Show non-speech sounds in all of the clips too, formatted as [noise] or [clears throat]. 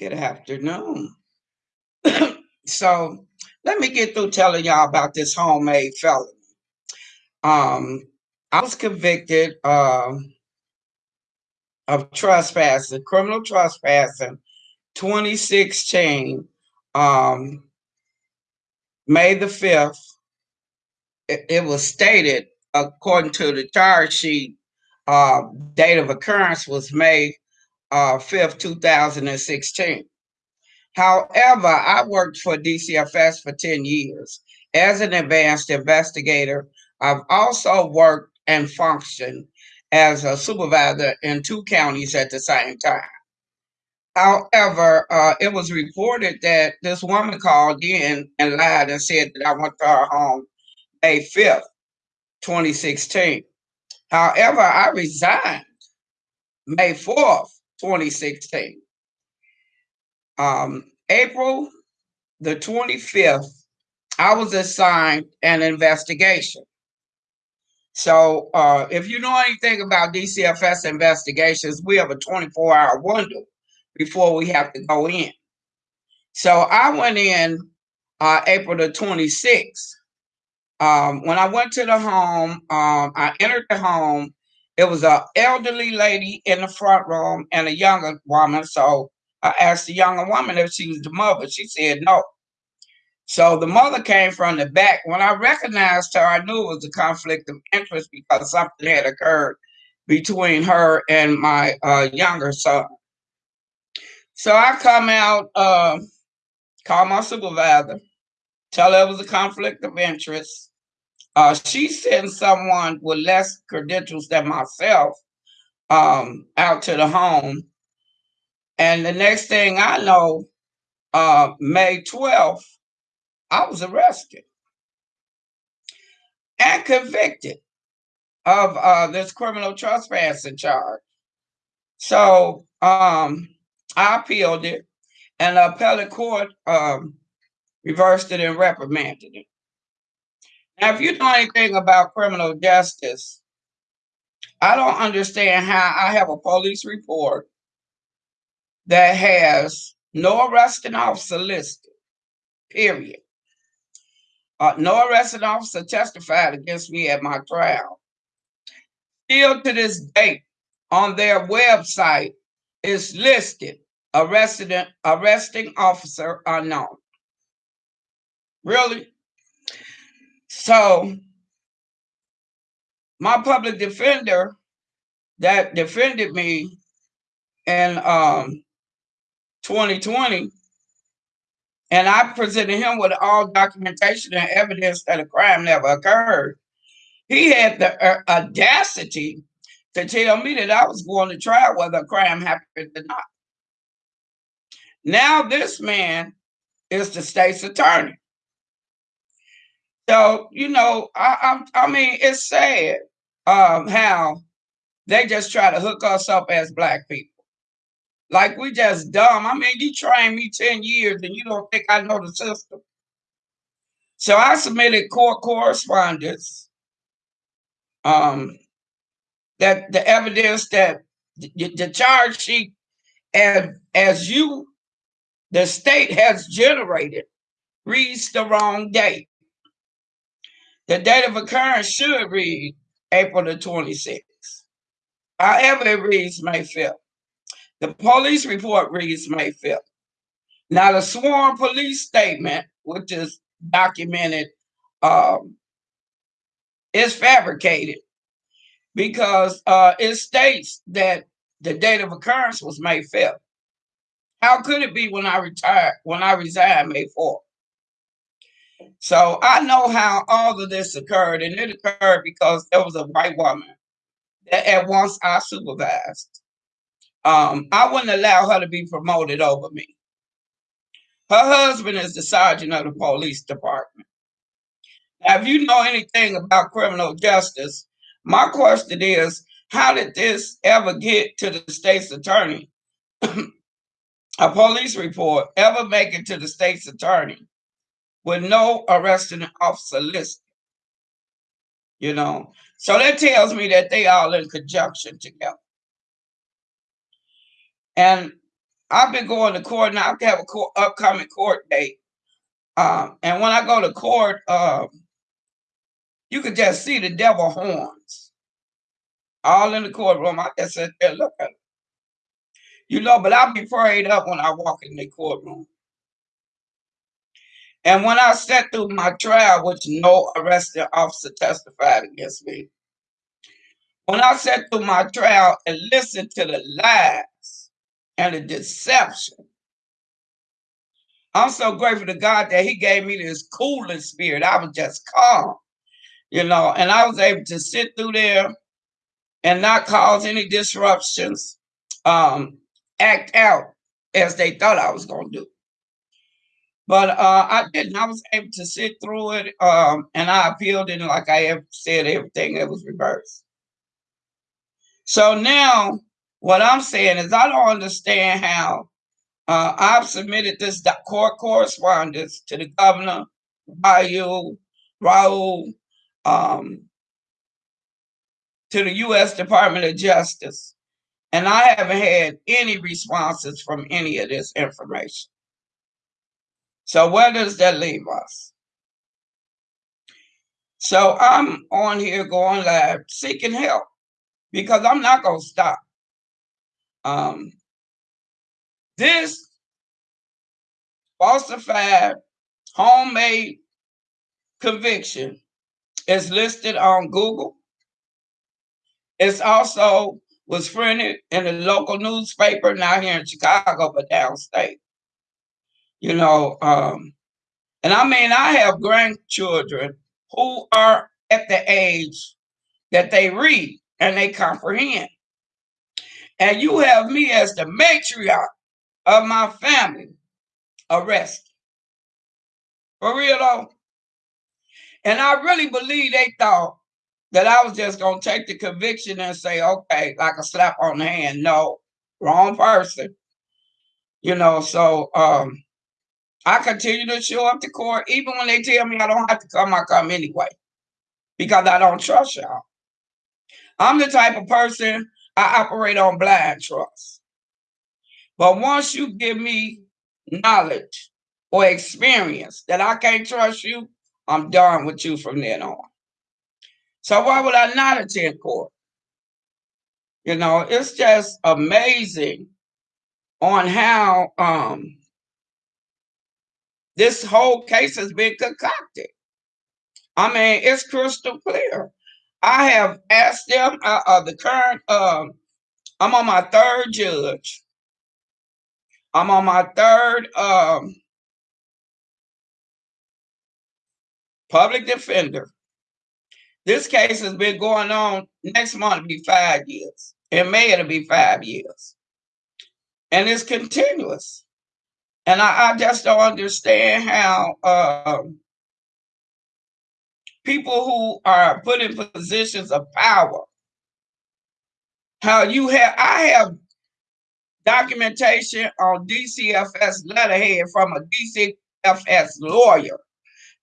Good afternoon. [coughs] so let me get through telling y'all about this homemade felony. Um, I was convicted uh, of trespassing, criminal trespassing, 2016, um, May the 5th. It, it, was stated, according to the charge sheet, uh, date of occurrence was May uh, 5th, 2016. However, I worked for DCFS for 10 years as an advanced investigator. I've also worked and functioned as a supervisor in two counties at the same time. However, uh, it was reported that this woman called in and lied and said that I went to her home May 5th, 2016. However, I resigned May 4th, 2016 um, April the 25th, I was assigned an investigation. So uh, if you know anything about DCFS investigations, we have a 24 hour window before we have to go in. So I went in uh, April the 26th. Um, when I went to the home, um, I entered the home. It was an elderly lady in the front room and a younger woman. So I asked the younger woman if she was the mother. She said no. So the mother came from the back. When I recognized her, I knew it was a conflict of interest because something had occurred between her and my uh, younger son. So I come out, uh, call my supervisor, tell her it was a conflict of interest. Uh, she sent someone with less credentials than myself um, out to the home and the next thing I know, uh, May 12th, I was arrested and convicted of uh, this criminal trespassing charge. So um, I appealed it, and the appellate court um, reversed it and reprimanded it. Now, if you know anything about criminal justice, I don't understand how I have a police report that has no arresting officer listed, period. Uh, no arresting officer testified against me at my trial. Still to this date, on their website is listed arresting, arresting officer unknown. Really? So, my public defender that defended me in um, 2020, and I presented him with all documentation and evidence that a crime never occurred. He had the uh, audacity to tell me that I was going to trial whether a crime happened or not. Now this man is the state's attorney. So you know, I, I, I mean, it's sad um, how they just try to hook us up as black people. Like we just dumb. I mean, you trained me 10 years and you don't think I know the system. So I submitted court correspondence um, that the evidence that the, the charge sheet and as you, the state has generated, reads the wrong date. The date of occurrence should read April the 26th. However, it reads May 5th. The police report reads May 5th. Now, the sworn police statement, which is documented, um, is fabricated because uh, it states that the date of occurrence was May 5th. How could it be when I retired, when I resigned May 4th? So I know how all of this occurred, and it occurred because there was a white woman that at once I supervised um, I wouldn't allow her to be promoted over me. Her husband is the sergeant of the police department. Now, if you know anything about criminal justice, my question is, how did this ever get to the state's attorney? [clears throat] a police report ever make it to the state's attorney with no arresting officer listed? You know, so that tells me that they all in conjunction together. And I've been going to court now. I have a court, upcoming court date. Um, and when I go to court, um, you could just see the devil horns all in the courtroom. I just sit there look at it. You know, but I'll be prayed up when I walk in the courtroom. And when I sat through my trial, which no arresting officer testified against me, when I sat through my trial and listened to the lies and the deception, I'm so grateful to God that He gave me this cooling spirit. I was just calm, you know, and I was able to sit through there and not cause any disruptions, um, act out as they thought I was going to do. But uh, I didn't. I was able to sit through it, um, and I appealed it. like I have said, everything that was reversed. So now, what I'm saying is, I don't understand how uh, I've submitted this court correspondence to the governor, Raoul, Raoul, um, to the U.S. Department of Justice, and I haven't had any responses from any of this information. So where does that leave us? So I'm on here going live seeking help because I'm not going to stop. Um, this falsified homemade conviction is listed on Google. It's also was printed in a local newspaper, not here in Chicago, but downstate. You know, um, and I mean, I have grandchildren who are at the age that they read and they comprehend. And you have me as the matriarch of my family arrested. For real though. And I really believe they thought that I was just going to take the conviction and say, okay, like a slap on the hand. No, wrong person. You know, so um, I continue to show up to court. Even when they tell me I don't have to come, I come anyway because I don't trust y'all. I'm the type of person I operate on blind trust. But once you give me knowledge or experience that I can't trust you, I'm done with you from then on. So why would I not attend court? You know, it's just amazing on how um, this whole case has been concocted. I mean, it's crystal clear. I have asked them, uh, uh, the current, um, I'm on my third judge. I'm on my third um, public defender. This case has been going on. Next month it'll be five years. In May it'll be five years. And it's continuous. And I, I just don't understand how um, people who are put in positions of power, how you have, I have documentation on DCFS letterhead from a DCFS lawyer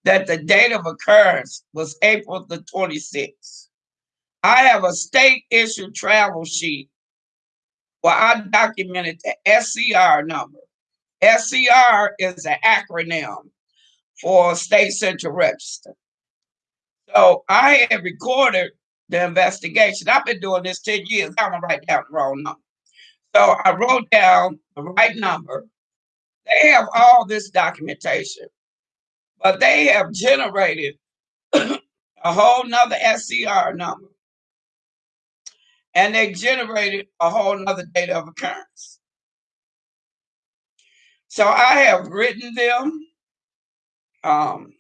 that the date of occurrence was April the 26th. I have a state issued travel sheet where I documented the SCR number. SCR is an acronym for State Central Register. So I have recorded the investigation. I've been doing this 10 years. I'm gonna write down the wrong number. So I wrote down the right number. They have all this documentation, but they have generated [clears throat] a whole nother SCR number. And they generated a whole nother date of occurrence. So I have written them um,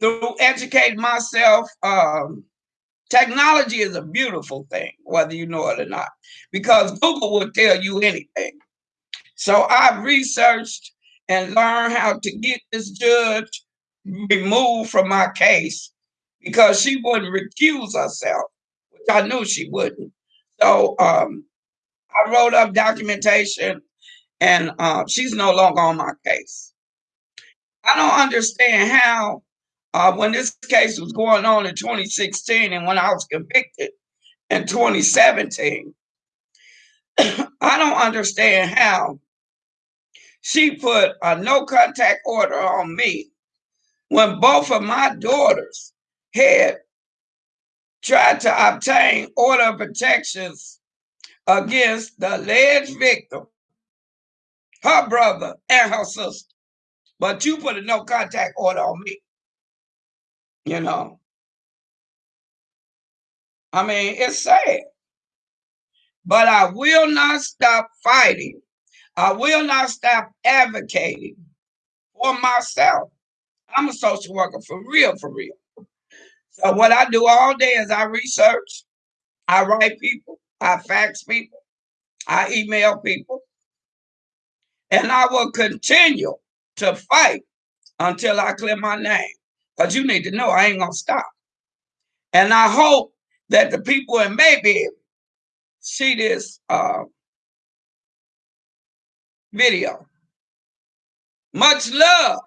through educating myself. Um, technology is a beautiful thing, whether you know it or not, because Google will tell you anything. So I've researched and learned how to get this judge removed from my case because she wouldn't recuse herself, which I knew she wouldn't. So um, I wrote up documentation and uh, she's no longer on my case. I don't understand how, uh, when this case was going on in 2016 and when I was convicted in 2017, [coughs] I don't understand how she put a no contact order on me when both of my daughters had tried to obtain order protections against the alleged victim, her brother, and her sister. But you put a no contact order on me. You know, I mean, it's sad. But I will not stop fighting. I will not stop advocating for myself. I'm a social worker for real, for real. So what I do all day is I research, I write people, I fax people, I email people, and I will continue to fight until I clear my name. Because you need to know I ain't gonna stop. And I hope that the people in Maybe see this uh, video. Much love